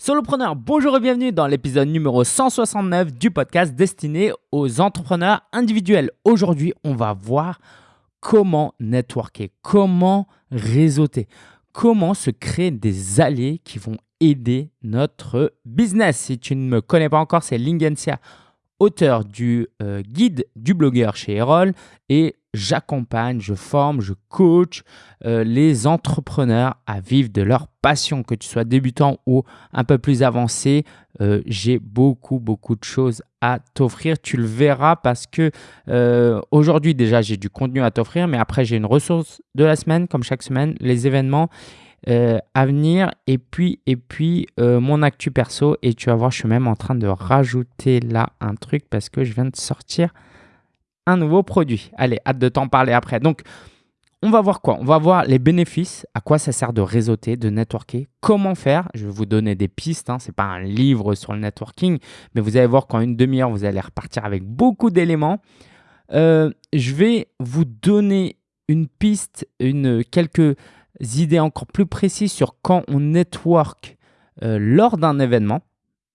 Solopreneur, bonjour et bienvenue dans l'épisode numéro 169 du podcast destiné aux entrepreneurs individuels. Aujourd'hui, on va voir comment networker, comment réseauter, comment se créer des alliés qui vont aider notre business. Si tu ne me connais pas encore, c'est Lingensia, auteur du euh, guide du blogueur chez Erol et j'accompagne, je forme, je coach euh, les entrepreneurs à vivre de leur passion, que tu sois débutant ou un peu plus avancé. Euh, j'ai beaucoup, beaucoup de choses à t'offrir. Tu le verras parce que euh, aujourd'hui déjà, j'ai du contenu à t'offrir, mais après, j'ai une ressource de la semaine, comme chaque semaine, les événements. à venir et puis et puis mon actu perso et tu vas voir je suis même en train de rajouter là un truc parce que je viens de sortir un nouveau produit. Allez, hâte de t'en parler après. Donc, on va voir quoi? On va voir les bénéfices, à quoi ça sert de réseauter, de networker, comment faire. Je vais vous donner des pistes, hein. ce n'est pas un livre sur le networking, mais vous allez voir qu'en une demi-heure, vous allez repartir avec beaucoup d'éléments. Euh, je vais vous donner une piste, une, quelques idées encore plus précises sur quand on network euh, lors d'un événement.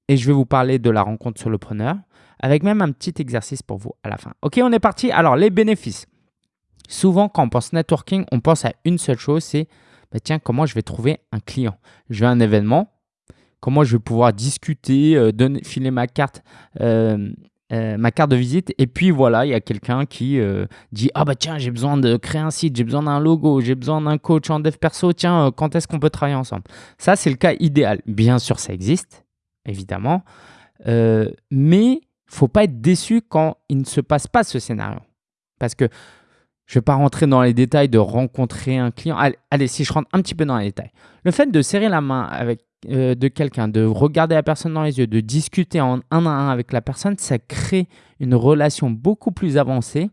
Et je vais vous parler de la rencontre sur le preneur avec même un petit exercice pour vous à la fin. Ok, on est parti. Alors, les bénéfices. Souvent, quand on pense networking, on pense à une seule chose, c'est bah, tiens, comment je vais trouver un client? Je vais à un événement, comment je vais pouvoir discuter, euh, donner, filer ma carte, euh, euh, ma carte de visite, et puis voilà, il y a quelqu'un qui dit ah bah tiens, j'ai besoin de créer un site, j'ai besoin d'un logo, j'ai besoin d'un coach en dev perso, tiens, quand est-ce qu'on peut travailler ensemble Ça, c'est le cas idéal. Bien sûr, ça existe, évidemment, mais faut pas être déçu quand il ne se passe pas ce scénario. Parce que je ne vais pas rentrer dans les détails de rencontrer un client. Allez, si je rentre un petit peu dans les détails. Le fait de serrer la main avec, euh, de quelqu'un, de regarder la personne dans les yeux, de discuter en un à un avec la personne, ça crée une relation beaucoup plus avancée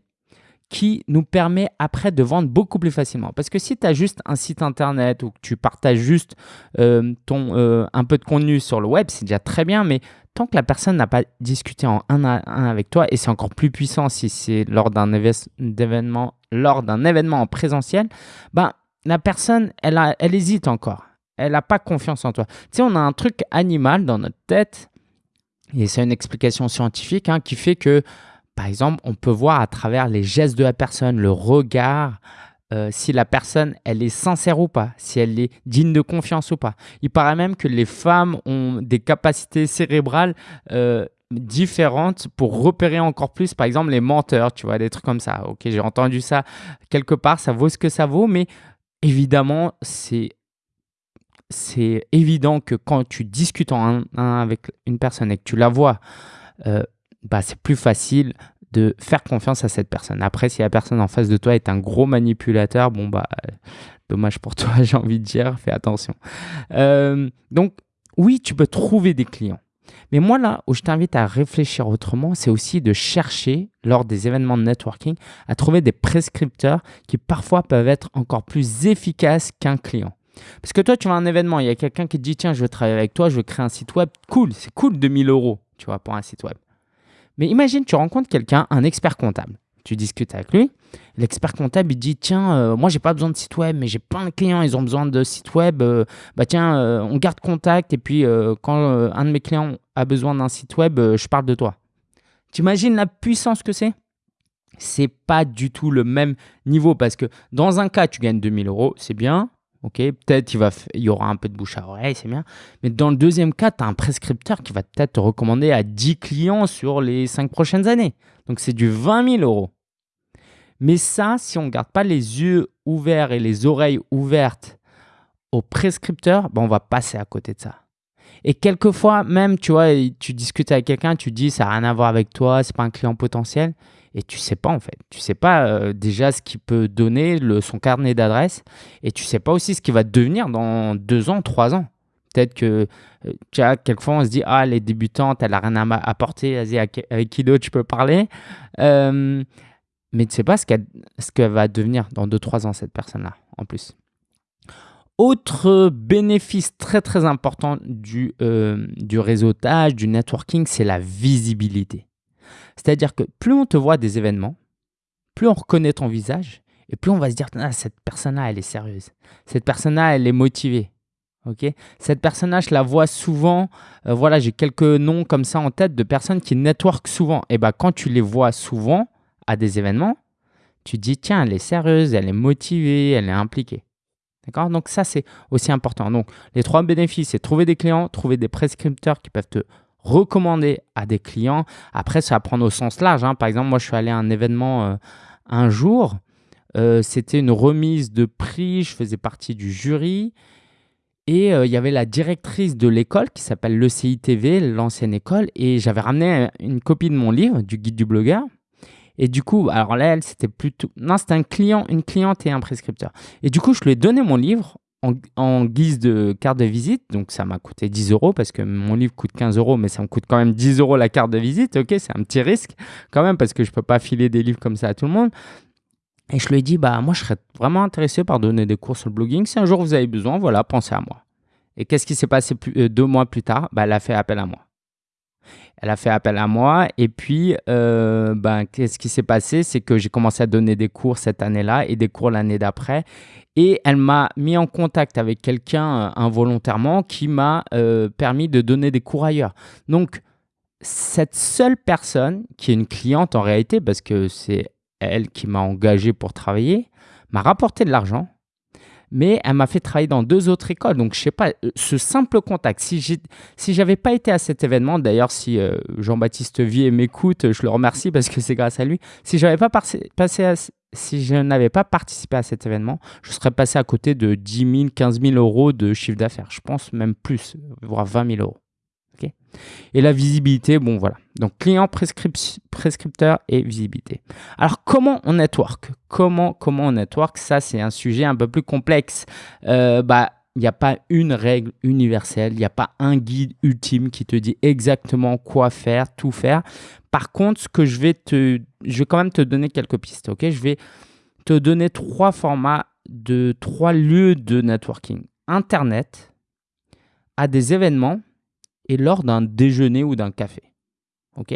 qui nous permet après de vendre beaucoup plus facilement. Parce que si tu as juste un site internet ou que tu partages juste euh, ton, euh, un peu de contenu sur le web, c'est déjà très bien, mais tant que la personne n'a pas discuté en un à un avec toi, et c'est encore plus puissant si c'est lors d'un événement, lors d'un événement en présentiel, ben, la personne, elle, hésite encore. Elle n'a pas confiance en toi. Tu sais, on a un truc animal dans notre tête, et c'est une explication scientifique hein, qui fait que par exemple, on peut voir à travers les gestes de la personne, le regard, euh, si la personne, elle est sincère ou pas, si elle est digne de confiance ou pas. Il paraît même que les femmes ont des capacités cérébrales euh, différentes pour repérer encore plus, par exemple, les menteurs, tu vois, des trucs comme ça. Ok, j'ai entendu ça quelque part, ça vaut ce que ça vaut, mais évidemment, c'est c'est évident que quand tu discutes en un, avec une personne et que tu la vois euh, bah, c'est plus facile de faire confiance à cette personne. Après, si la personne en face de toi est un gros manipulateur, bon, bah, dommage pour toi, j'ai envie de dire, fais attention. Euh, donc, oui, tu peux trouver des clients. Mais moi, là où je t'invite à réfléchir autrement, c'est aussi de chercher, lors des événements de networking, à trouver des prescripteurs qui parfois peuvent être encore plus efficaces qu'un client. Parce que toi, tu vas un événement, il y a quelqu'un qui te dit Tiens, je veux travailler avec toi, je veux créer un site web. Cool, c'est cool 2000 euros, tu vois, pour un site web. Mais imagine, tu rencontres quelqu'un, un expert comptable. Tu discutes avec lui. L'expert comptable, il dit Tiens, moi, euh, moi, j'ai pas besoin de site web, mais j'ai plein de clients, ils ont besoin de site web. Euh, bah, tiens, euh, on garde contact. Et puis, quand un de mes clients a besoin d'un site web, je parle de toi. Tu imagines la puissance que c'est? C'est pas du tout le même niveau parce que dans un cas, tu gagnes 2000 euros, c'est bien. Ok, peut-être il, y aura un peu de bouche à oreille, c'est bien. Mais dans le deuxième cas, tu as un prescripteur qui va peut-être te recommander à 10 clients sur les 5 prochaines années. Donc c'est du 20 000 euros. Mais ça, si on ne garde pas les yeux ouverts et les oreilles ouvertes au prescripteur, ben on va passer à côté de ça. Et quelquefois, même, tu vois, tu discutes avec quelqu'un, tu dis ça n'a rien à voir avec toi, c'est pas un client potentiel et tu sais pas en fait. Tu sais pas euh, déjà ce qu'il peut donner, son carnet d'adresse, et tu sais pas aussi ce qu'il va devenir dans deux ans, trois ans. Peut-être que, euh, tu vois, quelquefois on se dit, ah, les débutantes, elle a rien à apporter, vas-y, avec qui d'autre tu peux parler? Euh, mais tu sais pas ce qu'elle, va devenir dans deux, trois ans, cette personne-là, en plus. Autre bénéfice très très important du, du réseautage, du networking, c'est la visibilité. C'est-à-dire que plus on te voit des événements, plus on reconnaît ton visage, et plus on va se dire, ah, cette personne-là, elle est sérieuse. Cette personne-là, elle est motivée. Ok, Cette personne-là, je la vois souvent. Euh, voilà, j'ai quelques noms comme ça en tête de personnes qui network souvent. Et ben, quand tu les vois souvent à des événements, tu dis tiens, elle est sérieuse, elle est motivée, elle est impliquée. D'accord? Donc ça, c'est aussi important. Donc les trois bénéfices, c'est trouver des clients, trouver des prescripteurs qui peuvent te recommander à des clients. Après, ça va prendre au sens large. Hein. Par exemple, moi, je suis allé à un événement euh, un jour. Euh, c'était une remise de prix. Je faisais partie du jury. Et euh, il y avait la directrice de l'école qui s'appelle l'ECITV, l'ancienne école. Et j'avais ramené une copie de mon livre, du guide du blogueur. Et du coup, alors là, elle, c'était plutôt. Non, c'était un client, une cliente et un prescripteur. Et du coup, je lui ai donné mon livre en, guise de carte de visite. Donc, ça m'a coûté 10 euros parce que mon livre coûte 15 euros, mais ça me coûte quand même 10 euros la carte de visite. Ok, c'est un petit risque quand même parce que je ne peux pas filer des livres comme ça à tout le monde. Et je lui ai dit, bah, moi, je serais vraiment intéressé par donner des cours sur le blogging. Si un jour vous avez besoin, voilà, pensez à moi. Et qu'est-ce qui s'est passé euh, deux mois plus tard? Bah, Elle a fait appel à moi. Elle a fait appel à moi et puis euh, ben, qu'est-ce qui s'est passé? C'est que j'ai commencé à donner des cours cette année-là et des cours l'année d'après. Et elle m'a mis en contact avec quelqu'un euh, involontairement qui m'a euh, permis de donner des cours ailleurs. Donc, cette seule personne, qui est une cliente en réalité, parce que c'est elle qui m'a engagé pour travailler, m'a rapporté de l'argent mais elle m'a fait travailler dans deux autres écoles. Donc, je sais pas, euh, ce simple contact, si je si j'avais pas été à cet événement, d'ailleurs, si euh, Jean-Baptiste Vier m'écoute, je le remercie parce que c'est grâce à lui. Si, j'avais pas passé, si je n'avais pas participé à cet événement, je serais passé à côté de 10 000, 15 000 euros de chiffre d'affaires. Je pense même plus, voire 20 000 euros. Et la visibilité, bon voilà. Donc client, prescripteur et visibilité. Alors comment on network? Comment, comment on network? Ça, c'est un sujet un peu plus complexe. Euh, bah, il n'y a pas une règle universelle, il n'y a pas un guide ultime qui te dit exactement quoi faire, tout faire. Par contre, ce que je vais te, je vais quand même te donner quelques pistes, ok? Je vais te donner trois formats de trois lieux de networking. Internet, à des événements et lors d'un déjeuner ou d'un café. OK?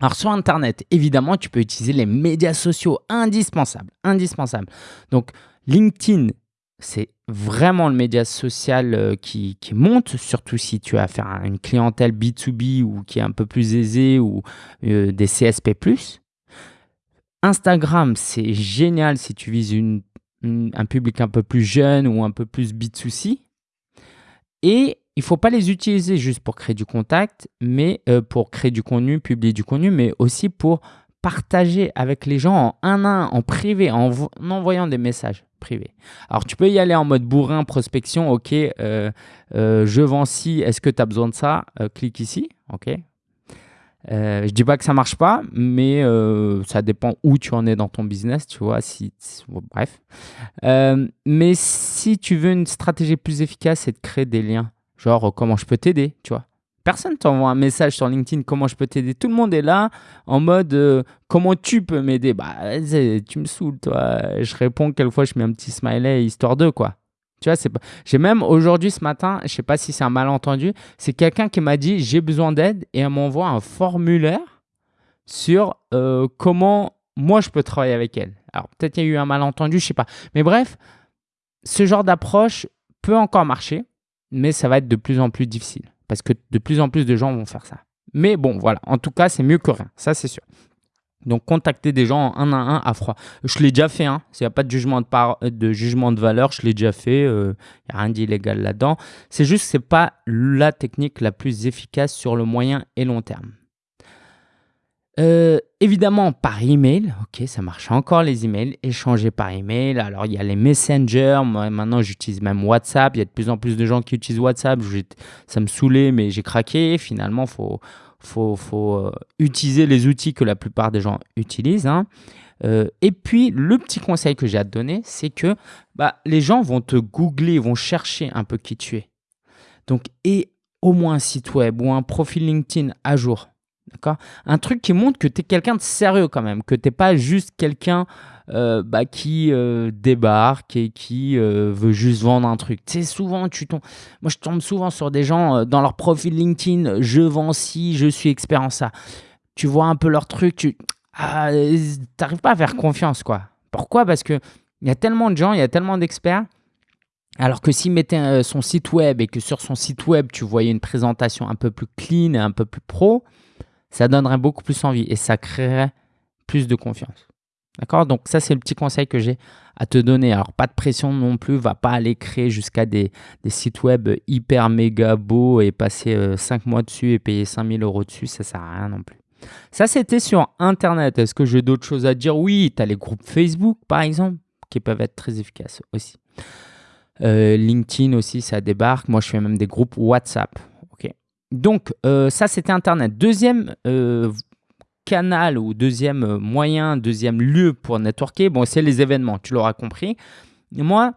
Alors sur Internet, évidemment, tu peux utiliser les médias sociaux indispensables. Indispensables. Donc LinkedIn, c'est vraiment le média social euh, qui, monte, surtout si tu as affaire à une clientèle B2B ou qui est un peu plus aisée ou euh, des CSP. Instagram, c'est génial si tu vises un public un peu plus jeune ou un peu plus B2C. Et il ne faut pas les utiliser juste pour créer du contact, mais euh, pour créer du contenu, publier du contenu, mais aussi pour partager avec les gens en un à un, en privé, en, envoyant des messages privés. Alors, tu peux y aller en mode bourrin, prospection. OK, euh, euh, je vends ci, est-ce que tu as besoin de ça Clique ici. OK. je dis pas que ça marche pas, mais ça dépend où tu en es dans ton business, tu vois. Bref. mais si tu veux une stratégie plus efficace, c'est de créer des liens Genre, comment je peux t'aider, tu vois. Personne t'envoie un message sur LinkedIn, comment je peux t'aider. Tout le monde est là en mode, euh, comment tu peux m'aider Bah, tu me saoules, toi. Je réponds, quelquefois, je mets un petit smiley, histoire de, quoi. Tu vois, c'est pas... J'ai même aujourd'hui, ce matin, je sais pas si c'est un malentendu, c'est quelqu'un qui m'a dit, j'ai besoin d'aide, et elle m'envoie un formulaire sur euh, comment moi, je peux travailler avec elle. Alors, peut-être il y a eu un malentendu, je sais pas. Mais bref, ce genre d'approche peut encore marcher mais ça va être de plus en plus difficile parce que de plus en plus de gens vont faire ça. Mais bon, voilà, en tout cas, c'est mieux que rien, ça c'est sûr. Donc, contacter des gens un à un à froid. Je l'ai déjà fait, hein. il n'y a pas de jugement de, de jugement de valeur, je l'ai déjà fait, il euh, n'y a rien d'illégal là-dedans. C'est juste que ce n'est pas la technique la plus efficace sur le moyen et long terme. Euh, évidemment, par email, ok, ça marche encore les emails, échanger par email. Alors, il y a les messengers. Moi, maintenant, j'utilise même WhatsApp. Il y a de plus en plus de gens qui utilisent WhatsApp. Ça me saoulait, mais j'ai craqué. Finalement, il faut, faut, faut euh, utiliser les outils que la plupart des gens utilisent. Hein. Euh, et puis, le petit conseil que j'ai à te donner, c'est que bah, les gens vont te googler, vont chercher un peu qui tu es. Donc, et au moins un site web ou un profil LinkedIn à jour. D'accord? Un truc qui montre que tu es quelqu'un de sérieux quand même, que tu n'es pas juste quelqu'un euh, bah, qui euh, débarque et qui euh, veut juste vendre un truc. Tu souvent, tu tombes... moi je tombe souvent sur des gens dans leur profil LinkedIn, je vends ci, je suis expert en ça. Tu vois un peu leur truc, tu ah, n'arrives pas à faire confiance. quoi. Pourquoi? Parce qu'il y a tellement de gens, il y a tellement d'experts Alors que s'il mettait son site web et que sur son site web, tu voyais une présentation un peu plus clean et un peu plus pro, ça donnerait beaucoup plus envie et ça créerait plus de confiance. D'accord? Donc ça, c'est le petit conseil que j'ai à te donner. Alors, pas de pression non plus, va pas aller créer jusqu'à des, sites web hyper méga beaux et passer 5 euh, mois dessus et payer 5000 euros dessus, ça sert à rien non plus. Ça, c'était sur Internet. Est-ce que j'ai d'autres choses à dire? Oui, tu as les groupes Facebook, par exemple, qui peuvent être très efficaces aussi. Euh, LinkedIn aussi, ça débarque. Moi, je fais même des groupes WhatsApp. Donc, euh, ça, c'était Internet. Deuxième canal ou deuxième euh, moyen, deuxième lieu pour networker, bon, c'est les événements, tu l'auras compris. moi,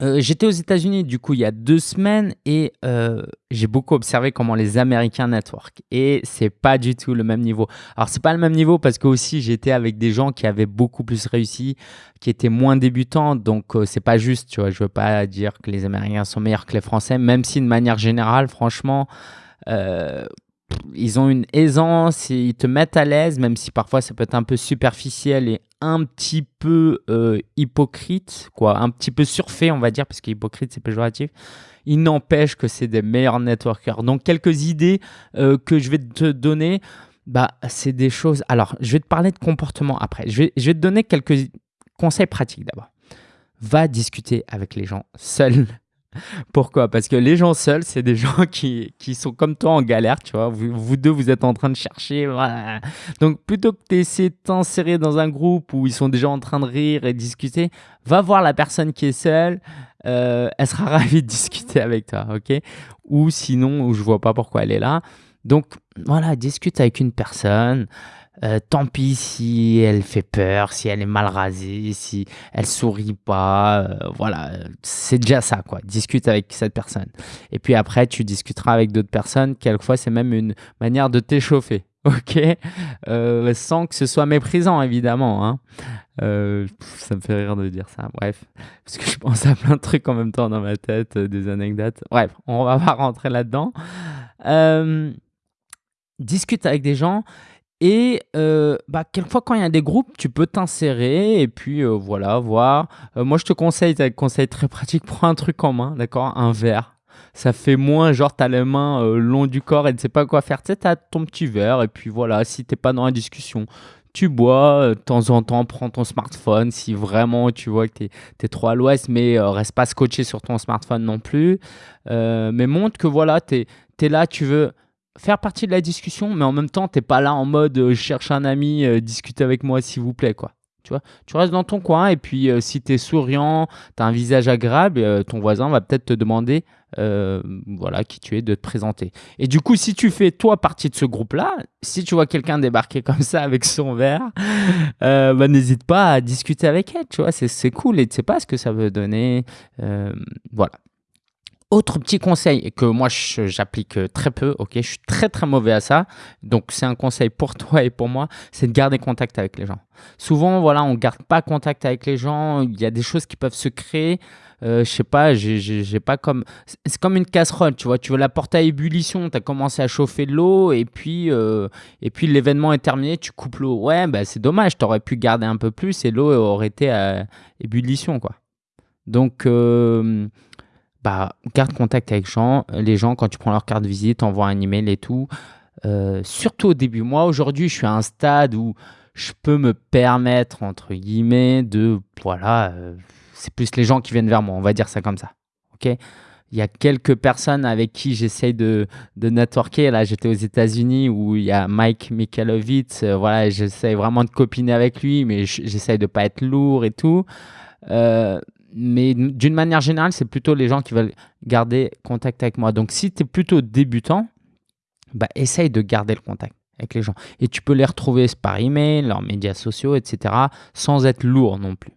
euh, j'étais aux États-Unis du coup il y a deux semaines et euh, j'ai beaucoup observé comment les Américains network et c'est pas du tout le même niveau. Alors c'est pas le même niveau parce que aussi j'étais avec des gens qui avaient beaucoup plus réussi, qui étaient moins débutants donc c'est pas juste, tu vois. Je veux pas dire que les Américains sont meilleurs que les Français, même si de manière générale, franchement ils ont une aisance, ils te mettent à l'aise, même si parfois ça peut être un peu superficiel et un petit peu euh, hypocrite, quoi, un petit peu surfait, on va dire, parce qu'hypocrite c'est péjoratif. Il n'empêche que c'est des meilleurs networkers. Donc quelques idées euh, que je vais te donner, bah, c'est des choses. Alors, je vais te parler de comportement après. Je vais, je vais te donner quelques conseils pratiques d'abord. Va discuter avec les gens seuls pourquoi? Parce que les gens seuls, c'est des gens qui, qui, sont comme toi en galère, tu vois. Vous, deux, vous êtes en train de chercher. Donc, plutôt que d'essayer de t'insérer dans un groupe où ils sont déjà en train de rire et discuter, va voir la personne qui est seule. Euh, elle sera ravie de discuter avec toi, ok? Ou sinon, je vois pas pourquoi elle est là. Donc, voilà, discute avec une personne. Euh, tant pis si elle fait peur, si elle est mal rasée, si elle sourit pas. Euh, voilà, c'est déjà ça, quoi. Discute avec cette personne. Et puis après, tu discuteras avec d'autres personnes. Quelquefois, c'est même une manière de t'échauffer. Ok, euh, sans que ce soit méprisant évidemment. Hein. ça me fait rire de dire ça. Bref, parce que je pense à plein de trucs en même temps dans ma tête, des anecdotes. Bref, on va pas rentrer là-dedans. discute avec des gens et euh, bah, quelquefois, quand il y a des groupes, tu peux t'insérer et puis euh, voilà, voir. Euh, moi, je te conseille, un conseil très pratique, prends un truc en main, d'accord? Un verre. Ça fait moins genre, tu as les mains long du corps et tu sais pas quoi faire. Tu sais, tu as ton petit verre et puis voilà, si tu pas dans la discussion, tu bois, de temps en temps, prends ton smartphone si vraiment tu vois que tu es, trop à l'ouest, mais reste pas scotché sur ton smartphone non plus. mais montre que voilà, tu es, là, tu veux faire partie de la discussion, mais en même temps, tu n'es pas là en mode euh, je cherche un ami, euh, discute avec moi s'il vous plaît. quoi. Tu, vois tu restes dans ton coin et puis euh, si tu es souriant, tu as un visage agréable, ton voisin va peut-être te demander voilà, qui tu es, de te présenter. Et du coup, si tu fais toi partie de ce groupe-là, si tu vois quelqu'un débarquer comme ça avec son verre, bah, n'hésite pas à discuter avec elle. Tu vois, c'est cool et tu sais pas ce que ça veut donner. voilà. Autre petit conseil que moi j'applique euh, très peu, ok, je suis très très mauvais à ça, donc c'est un conseil pour toi et pour moi, c'est de garder contact avec les gens. Souvent, voilà, on garde pas contact avec les gens, il y a des choses qui peuvent se créer. Euh, je sais pas, j'ai pas comme. C'est comme une casserole, tu vois. Tu veux la porter à ébullition, tu as commencé à chauffer de l'eau et puis, euh, puis l'événement est terminé, tu coupes l'eau. Ouais, bah, c'est dommage, tu aurais pu garder un peu plus et l'eau aurait été à ébullition, quoi. Donc, euh, bah, garde contact avec gens, les gens quand tu prends leur carte de visite, envoie un email et tout. Euh, surtout au début. Moi, aujourd'hui, je suis à un stade où je peux me permettre, entre guillemets, de. Voilà, euh, c'est plus les gens qui viennent vers moi, on va dire ça comme ça. Ok? Il y a quelques personnes avec qui j'essaye de, de networker. Là, j'étais aux États-Unis où il y a Mike Mikalovitz. Euh, voilà, j'essaye vraiment de copiner avec lui, mais j'essaye de pas être lourd et tout. Euh, mais d'une manière générale, c'est plutôt les gens qui veulent garder contact avec moi. Donc, si tu es plutôt débutant, bah, essaye de garder le contact avec les gens. Et tu peux les retrouver par email, leurs médias sociaux, etc., sans être lourd non plus.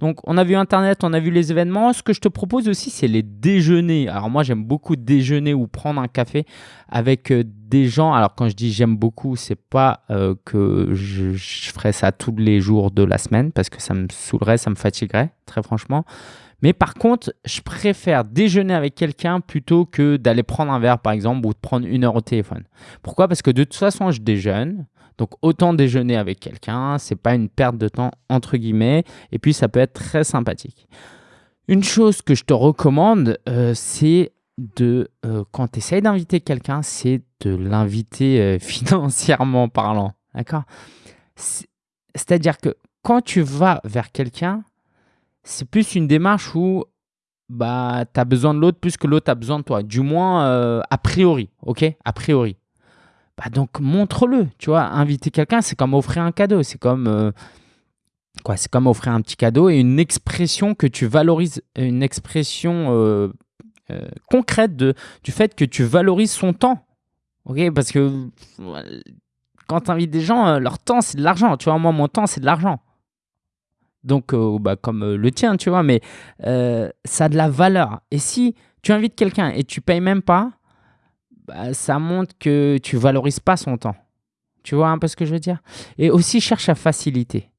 Donc, on a vu Internet, on a vu les événements. Ce que je te propose aussi, c'est les déjeuners. Alors, moi, j'aime beaucoup déjeuner ou prendre un café avec euh, des gens. Alors, quand je dis j'aime beaucoup, c'est pas euh, que je, je, ferais ça tous les jours de la semaine parce que ça me saoulerait, ça me fatiguerait, très franchement. Mais par contre, je préfère déjeuner avec quelqu'un plutôt que d'aller prendre un verre, par exemple, ou de prendre une heure au téléphone. Pourquoi? Parce que de toute façon, je déjeune. Donc autant déjeuner avec quelqu'un, c'est pas une perte de temps entre guillemets, et puis ça peut être très sympathique. Une chose que je te recommande, euh, c'est de, euh, quand tu essayes d'inviter quelqu'un, c'est de l'inviter euh, financièrement parlant. D'accord? C'est-à-dire que quand tu vas vers quelqu'un, c'est plus une démarche où bah, tu as besoin de l'autre plus que l'autre a besoin de toi. Du moins, a priori. OK? A priori. Bah donc, montre-le. Tu vois, inviter quelqu'un, c'est comme offrir un cadeau. C'est comme c'est comme offrir un petit cadeau et une expression que tu valorises, une expression euh, euh, concrète de, du fait que tu valorises son temps. Ok, parce que quand tu invites des gens, euh, leur temps c'est de l'argent. Tu vois, moi mon temps c'est de l'argent. Donc, bah, comme le tien, tu vois, mais ça a de la valeur. Et si tu invites quelqu'un et tu payes même pas, bah, ça montre que tu valorises pas son temps. Tu vois un peu ce que je veux dire? Et aussi cherche à faciliter.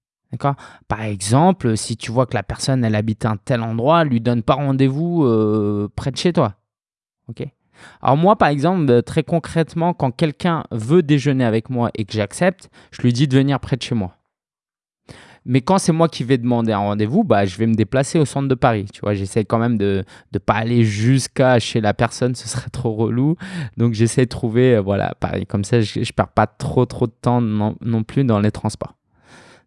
Par exemple, si tu vois que la personne, elle habite un tel endroit, lui donne pas rendez-vous euh, près de chez toi. OK? Alors moi, par exemple, très concrètement, quand quelqu'un veut déjeuner avec moi et que j'accepte, je lui dis de venir près de chez moi. Mais quand c'est moi qui vais demander un rendez-vous, bah, je vais me déplacer au centre de Paris. Tu vois, j'essaie quand même de ne pas aller jusqu'à chez la personne, ce serait trop relou. Donc j'essaie de trouver, euh, voilà, Paris. Comme ça, je ne perds pas trop, trop de temps non plus dans les transports.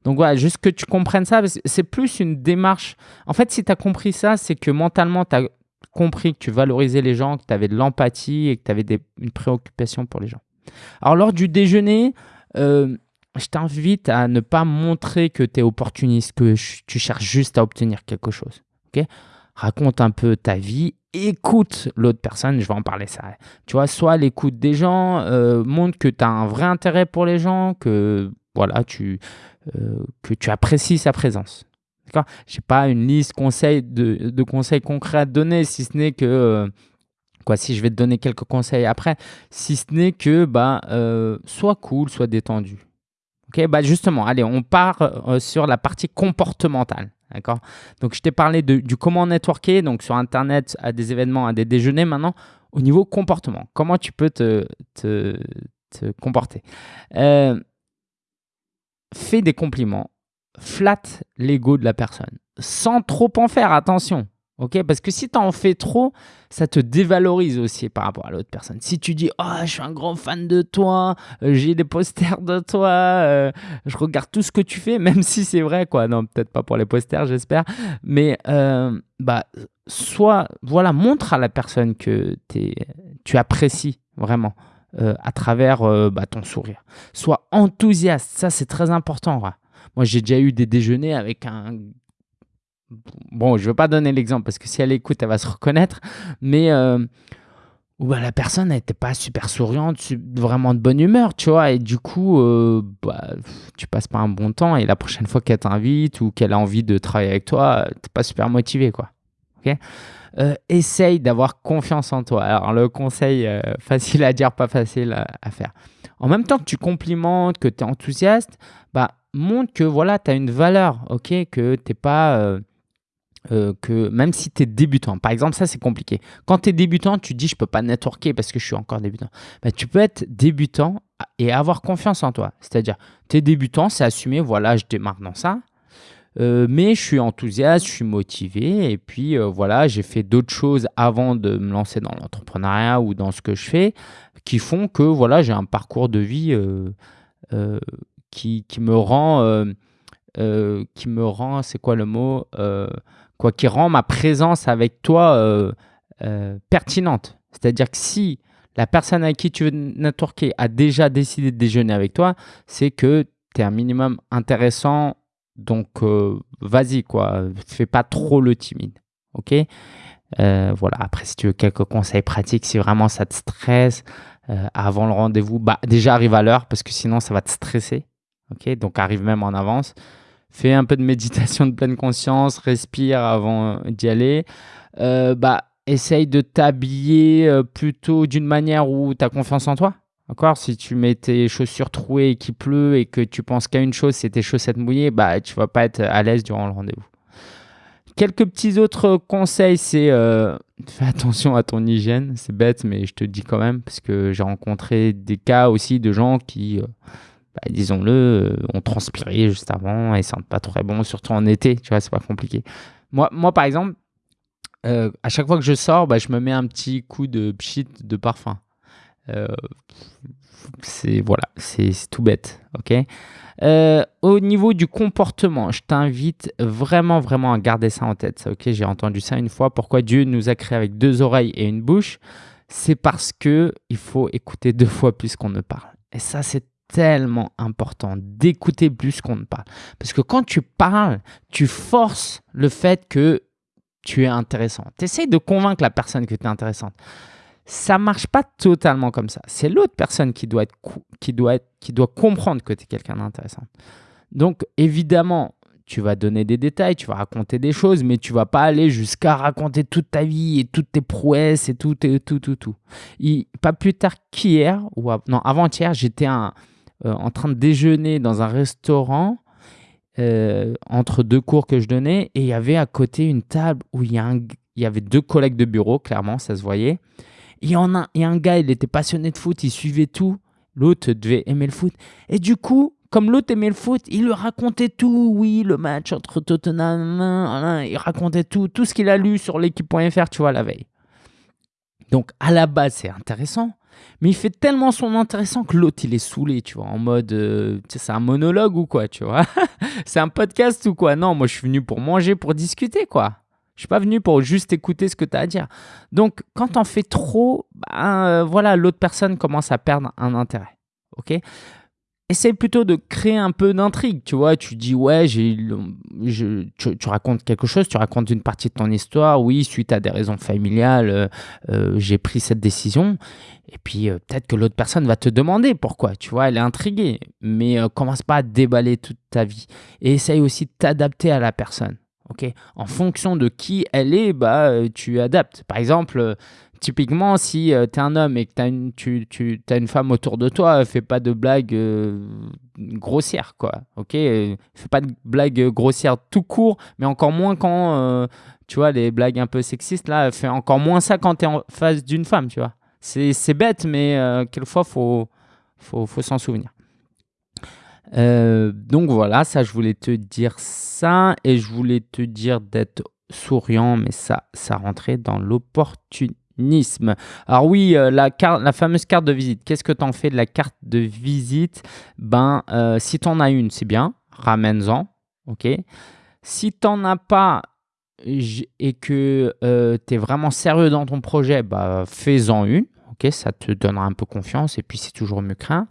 Donc voilà, juste que tu comprennes ça, c'est plus une démarche. En fait, si tu as compris ça, c'est que mentalement, tu as compris que tu valorisais les gens, que tu avais de l'empathie et que tu avais une préoccupation pour les gens. Alors, lors du déjeuner, euh, je t'invite à ne pas montrer que tu es opportuniste, que tu cherches juste à obtenir quelque chose. ok? Raconte un peu ta vie, écoute l'autre personne, je vais en parler ça. Tu vois, soit l'écoute des gens, euh, montre que tu as un vrai intérêt pour les gens, que voilà, tu, euh, que tu apprécies sa présence. Je n'ai pas une liste de, conseils concrets à te donner, si ce n'est que, euh, quoi, si je vais te donner quelques conseils après, si ce n'est que, bah, sois cool, sois détendu. Ok, bah justement, allez, on part sur la partie comportementale. D'accord? Donc, je t'ai parlé de, du comment networker, donc sur Internet, à des événements, à des déjeuners. Maintenant, au niveau comportement, comment tu peux te, te, te comporter? Fais des compliments, flatte l'ego de la personne, sans trop en faire, attention. Ok Parce que si tu en fais trop, ça te dévalorise aussi par rapport à l'autre personne. Si tu dis Oh, je suis un grand fan de toi, euh, j'ai des posters de toi, euh, je regarde tout ce que tu fais, même si c'est vrai, quoi. Non, peut-être pas pour les posters, j'espère. Mais euh, bah, soit, voilà, montre à la personne que tu apprécies vraiment. À travers bah, ton sourire. Sois enthousiaste, ça c'est très important. Moi j'ai déjà eu des déjeuners avec un... Bon, je ne veux pas donner l'exemple parce que si elle écoute, elle va se reconnaître, mais euh, la personne n'était pas super souriante, vraiment de bonne humeur, tu vois, et du coup, bah, tu passes pas un bon temps et la prochaine fois qu'elle t'invite ou qu'elle a envie de travailler avec toi, tu n'es pas super motivé, quoi. ok? Euh, essaye d'avoir confiance en toi. Alors, le conseil, euh, facile à dire, pas facile à, faire. En même temps que tu complimentes, que tu es enthousiaste, bah, montre que voilà, tu as une valeur, ok? Que tu pas. Euh, que même si tu es débutant, par exemple, ça c'est compliqué. Quand tu es débutant, tu dis je peux pas networker parce que je suis encore débutant. Bah, tu peux être débutant et avoir confiance en toi. C'est-à-dire, tu es débutant, c'est assumé, voilà, je démarre dans ça. Euh, mais je suis enthousiaste, je suis motivé. Et puis euh, voilà, j'ai fait d'autres choses avant de me lancer dans l'entrepreneuriat ou dans ce que je fais qui font que voilà, j'ai un parcours de vie qui, qui, me rend, qui me rend, c'est quoi le mot quoi, Qui rend ma présence avec toi pertinente. C'est-à-dire que si la personne avec qui tu veux networker a déjà décidé de déjeuner avec toi, c'est que tu es un minimum intéressant donc, euh, vas-y, quoi. Fais pas trop le timide. OK? Euh, Voilà. Après, si tu veux quelques conseils pratiques, si vraiment ça te stresse euh, avant le rendez-vous, bah, déjà arrive à l'heure parce que sinon, ça va te stresser. OK? Donc, arrive même en avance. Fais un peu de méditation de pleine conscience, respire avant d'y aller. bah, essaye de t'habiller plutôt d'une manière où tu as confiance en toi. D'accord? Si tu mets tes chaussures trouées et qu'il pleut et que tu penses qu'à une chose, c'est tes chaussettes mouillées, bah, tu vas pas être à l'aise durant le rendez-vous. Quelques petits autres conseils, c'est euh, fais attention à ton hygiène. C'est bête, mais je te dis quand même, parce que j'ai rencontré des cas aussi de gens qui, euh, bah, disons-le, euh, ont transpiré juste avant et sentent pas très bon, surtout en été, tu vois, c'est pas compliqué. Moi, moi par exemple, euh, à chaque fois que je sors, bah, je me mets un petit coup de pchit de parfum. Euh, c'est voilà, c'est tout bête, ok? Au niveau du comportement, je t'invite vraiment, vraiment à garder ça en tête. Ok, j'ai entendu ça une fois. Pourquoi Dieu nous a créés avec deux oreilles et une bouche? C'est parce que il faut écouter deux fois plus qu'on ne parle. Et ça, c'est tellement important d'écouter plus qu'on ne parle. Parce que quand tu parles, tu forces le fait que tu es intéressant. Tu essayes de convaincre la personne que tu es intéressante. Ça marche pas totalement comme ça. C'est l'autre personne qui doit, être, qui, doit être, qui doit comprendre que tu es quelqu'un d'intéressant. Donc, évidemment, tu vas donner des détails, tu vas raconter des choses, mais tu vas pas aller jusqu'à raconter toute ta vie et toutes tes prouesses et tout, et tout, tout, tout. pas plus tard qu'hier, ou non, avant-hier, j'étais euh, en train de déjeuner dans un restaurant euh, entre deux cours que je donnais et il y avait à côté une table où il y, avait deux collègues de bureau, clairement, ça se voyait. Il y en a, et un gars, il était passionné de foot, il suivait tout. L'autre devait aimer le foot. Et du coup, comme l'autre aimait le foot, il lui racontait tout. Oui, le match entre Tottenham, il racontait tout, tout ce qu'il a lu sur l'équipe.fr, tu vois, la veille. Donc, à la base, c'est intéressant. Mais il fait tellement son intéressant que l'autre, il est saoulé, tu vois, en mode, euh, c'est un monologue ou quoi, tu vois. c'est un podcast ou quoi. Non, moi, je suis venu pour manger, pour discuter, quoi. Je suis pas venu pour juste écouter ce que tu as à dire. Donc, quand on fait trop, ben, euh, voilà, l'autre personne commence à perdre un intérêt. OK? Essaye plutôt de créer un peu d'intrigue, tu vois. Tu dis, ouais, j'ai, tu, racontes quelque chose, tu racontes une partie de ton histoire. Oui, suite à des raisons familiales, euh, euh, j'ai pris cette décision. Et puis, euh, peut-être que l'autre personne va te demander pourquoi, tu vois, elle est intriguée. Mais commence pas à déballer toute ta vie. Et essaye aussi de t'adapter à la personne. Ok en fonction de qui elle est, bah, tu adaptes. Par exemple, typiquement, si euh, tu es un homme et que une, tu, as une femme autour de toi, fais pas de blagues euh, grossières, quoi. Ok Fais pas de blagues grossières tout court, mais encore moins quand, euh, tu vois, les blagues un peu sexistes, là, fais encore moins ça quand tu es en face d'une femme, tu vois. C'est bête, mais quelquefois, faut, faut s'en souvenir. Donc voilà, ça, je voulais te dire ça et je voulais te dire d'être souriant, mais ça, ça rentrait dans l'opportunité alors oui, euh, la, carte, la fameuse carte de visite. Qu'est-ce que tu en fais de la carte de visite? Ben, euh, si tu en as une, c'est bien, ramène-en. ok? Si tu n'en as pas et que euh, tu es vraiment sérieux dans ton projet, bah, fais-en une. ok? Ça te donnera un peu confiance et puis c'est toujours mieux craint.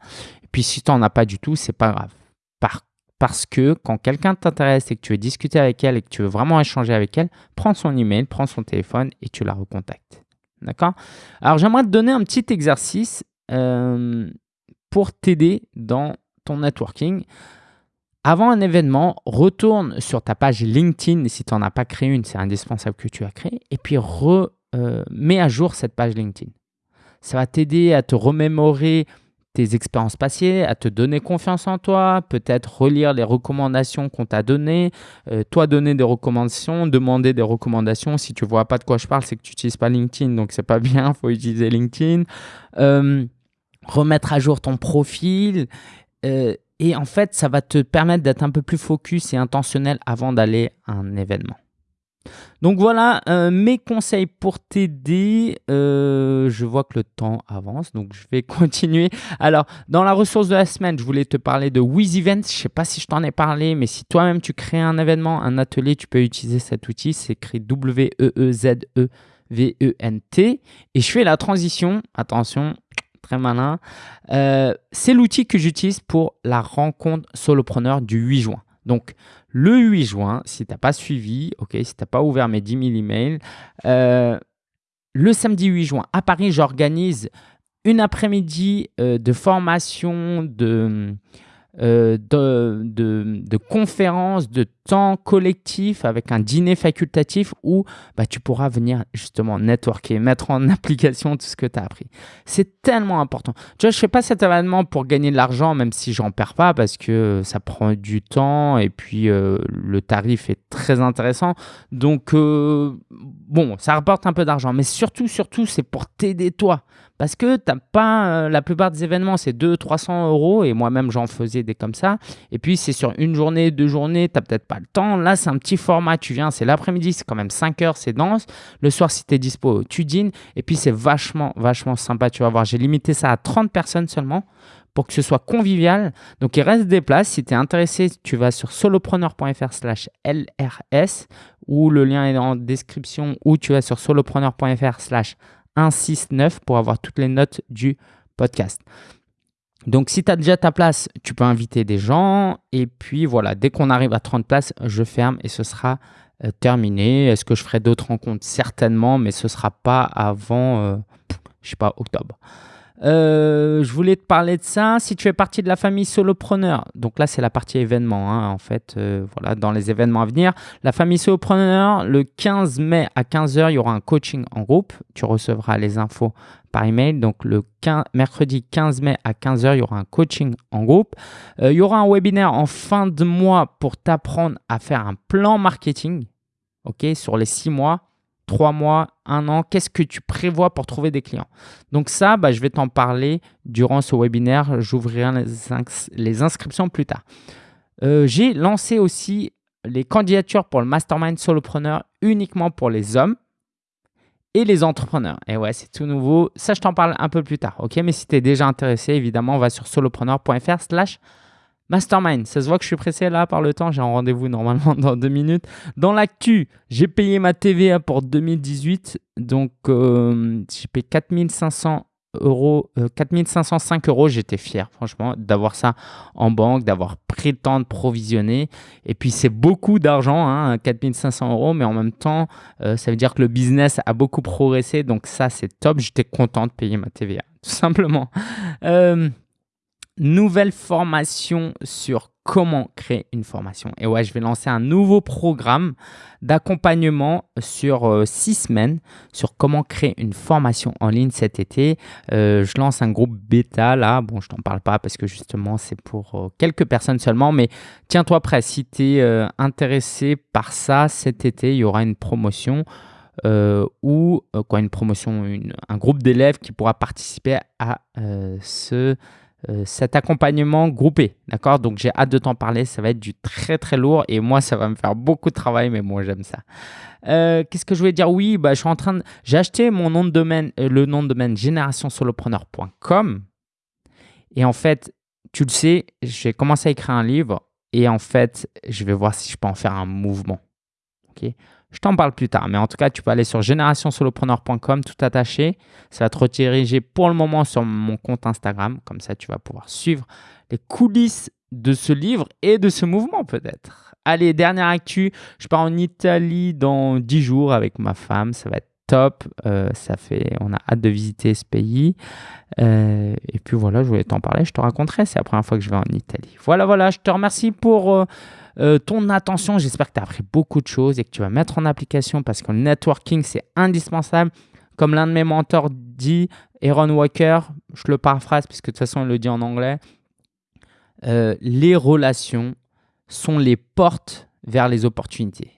Puis si tu n'en as pas du tout, c'est pas grave. Par, parce que quand quelqu'un t'intéresse et que tu veux discuter avec elle et que tu veux vraiment échanger avec elle, prends son email, prends son téléphone et tu la recontactes. D'accord? Alors, j'aimerais te donner un petit exercice euh, pour t'aider dans ton networking. Avant un événement, retourne sur ta page LinkedIn. Si tu n'en as pas créé une, c'est indispensable que tu as créé. Et puis, remets euh, à jour cette page LinkedIn. Ça va t'aider à te remémorer tes expériences passées, à te donner confiance en toi, peut-être relire les recommandations qu'on t'a données, euh, toi donner des recommandations, demander des recommandations. Si tu vois pas de quoi je parle, c'est que tu n'utilises pas LinkedIn, donc c'est pas bien, il faut utiliser LinkedIn. Euh, remettre à jour ton profil. Euh, et en fait, ça va te permettre d'être un peu plus focus et intentionnel avant d'aller à un événement. Donc voilà euh, mes conseils pour t'aider. Euh, je vois que le temps avance, donc je vais continuer. Alors, dans la ressource de la semaine, je voulais te parler de Wiz Events. Je ne sais pas si je t'en ai parlé, mais si toi-même tu crées un événement, un atelier, tu peux utiliser cet outil. C'est écrit W-E-E-Z-E-V-E-N-T. Et je fais la transition. Attention, très malin. Euh, c'est l'outil que j'utilise pour la rencontre solopreneur du 8 juin. Donc, le 8 juin, si tu n'as pas suivi, ok, si tu n'as pas ouvert mes 10 000 emails, euh, le samedi 8 juin, à Paris, j'organise une après-midi euh, de formation, de, euh, de, de, conférences, de temps collectif avec un dîner facultatif où bah, tu pourras venir justement networker, mettre en application tout ce que tu as appris. C'est tellement important. Tu vois, je ne fais pas cet événement pour gagner de l'argent, même si j'en perds pas parce que ça prend du temps et puis euh, le tarif est très intéressant. Donc, euh, bon, ça rapporte un peu d'argent, mais surtout, surtout, c'est pour t'aider toi. Parce que t'as pas, la plupart des événements, c'est 200-300 euros et moi-même, j'en faisais comme ça. Et puis, c'est sur une journée, deux journées, tu n'as peut-être pas le temps. Là, c'est un petit format. Tu viens, c'est l'après-midi, c'est quand même 5 heures, c'est dense. Le soir, si tu es dispo, tu dînes. Et puis, c'est vachement, vachement sympa. Tu vas voir, j'ai limité ça à 30 personnes seulement pour que ce soit convivial. Donc, il reste des places. Si tu es intéressé, tu vas sur solopreneur.fr slash LRS ou le lien est en description ou tu vas sur solopreneur.fr slash 169 pour avoir toutes les notes du podcast. Donc, si tu as déjà ta place, tu peux inviter des gens. Et puis, voilà, dès qu'on arrive à 30 places, je ferme et ce sera euh, terminé. Est-ce que je ferai d'autres rencontres? Certainement, mais ce ne sera pas avant, euh, je sais pas, octobre. Euh, je voulais te parler de ça. Si tu fais partie de la famille solopreneur, donc là c'est la partie événement, hein, en fait, euh, voilà, dans les événements à venir. La famille solopreneur, le 15 mai à 15h, il y aura un coaching en groupe. Tu recevras les infos par email. Donc le mercredi 15 mai à 15h, il y aura un coaching en groupe. Euh, il y aura un webinaire en fin de mois pour t'apprendre à faire un plan marketing, ok, sur les six mois trois mois, un an, qu'est-ce que tu prévois pour trouver des clients? Donc ça, bah, je vais t'en parler durant ce webinaire. J'ouvrirai les, inscriptions plus tard. Euh, j'ai lancé aussi les candidatures pour le Mastermind Solopreneur uniquement pour les hommes et les entrepreneurs. Et ouais, c'est tout nouveau. Ça, je t'en parle un peu plus tard. Ok, mais si tu es déjà intéressé, évidemment, on va sur solopreneur.fr slash Mastermind, ça se voit que je suis pressé là par le temps, j'ai un rendez-vous normalement dans deux minutes. Dans l'actu, j'ai payé ma TVA pour 2018, donc euh, j'ai payé 4500 euros, 4505 euh, euros. J'étais fier, franchement, d'avoir ça en banque, d'avoir pris le temps de provisionner. Et puis, c'est beaucoup d'argent, hein, 4500 euros, mais en même temps, euh, ça veut dire que le business a beaucoup progressé. Donc, ça, c'est top. J'étais content de payer ma TVA, tout simplement nouvelle formation sur comment créer une formation. Et ouais, je vais lancer un nouveau programme d'accompagnement sur euh, six semaines sur comment créer une formation en ligne cet été. Euh, je lance un groupe bêta là. Bon, je t'en parle pas parce que justement, c'est pour euh, quelques personnes seulement. Mais tiens-toi prêt. Si tu es intéressé par ça cet été, il y aura une promotion. ou quoi une promotion, un groupe d'élèves qui pourra participer à ce euh, cet accompagnement groupé. D'accord? Donc j'ai hâte de t'en parler. Ça va être du très très lourd et moi ça va me faire beaucoup de travail, mais moi j'aime ça. Euh, qu'est-ce que je voulais dire? Oui, bah, je suis en train de... j'ai acheté mon nom de domaine, euh, le nom de domaine générationsolopreneur.com et en fait, tu le sais, j'ai commencé à écrire un livre et en fait, je vais voir si je peux en faire un mouvement. Je t'en parle plus tard, mais en tout cas, tu peux aller sur générationsolopreneur.com, tout attaché. Ça va te rediriger pour le moment sur mon compte Instagram. Comme ça, tu vas pouvoir suivre les coulisses de ce livre et de ce mouvement peut-être. Allez, dernière actu, je pars en Italie dans 10 jours avec ma femme. Ça va être top. Euh, ça fait, on a hâte de visiter ce pays. Euh, et puis voilà, je voulais t'en parler. Je te raconterai. C'est la première fois que je vais en Italie. Voilà, voilà. Je te remercie pour euh, euh, ton attention. J'espère que tu as appris beaucoup de choses et que tu vas mettre en application parce que le networking, c'est indispensable. Comme l'un de mes mentors dit, Aaron Walker, je le paraphrase puisque de toute façon, il le dit en anglais, euh, les relations sont les portes vers les opportunités.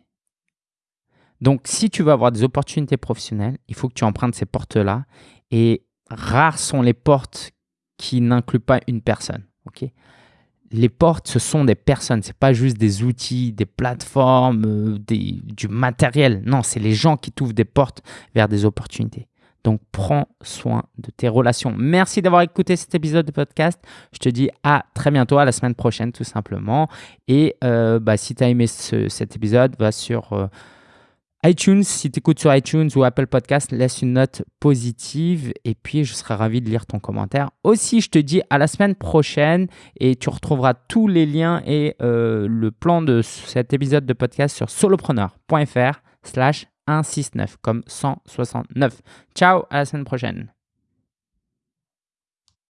Donc, si tu veux avoir des opportunités professionnelles, il faut que tu empruntes ces portes-là. Et rares sont les portes qui n'incluent pas une personne. ok? Les portes, ce sont des personnes, ce n'est pas juste des outils, des plateformes, euh, du matériel. Non, c'est les gens qui t'ouvrent des portes vers des opportunités. Donc, prends soin de tes relations. Merci d'avoir écouté cet épisode de podcast. Je te dis à très bientôt, à la semaine prochaine, tout simplement. Et euh, bah, si tu as aimé cet épisode, va sur... Euh, iTunes, si tu écoutes sur iTunes ou Apple Podcast, laisse une note positive et puis je serai ravi de lire ton commentaire. Aussi, je te dis à la semaine prochaine et tu retrouveras tous les liens et euh, le plan de cet épisode de podcast sur solopreneur.fr slash 169 comme 169. Ciao, à la semaine prochaine.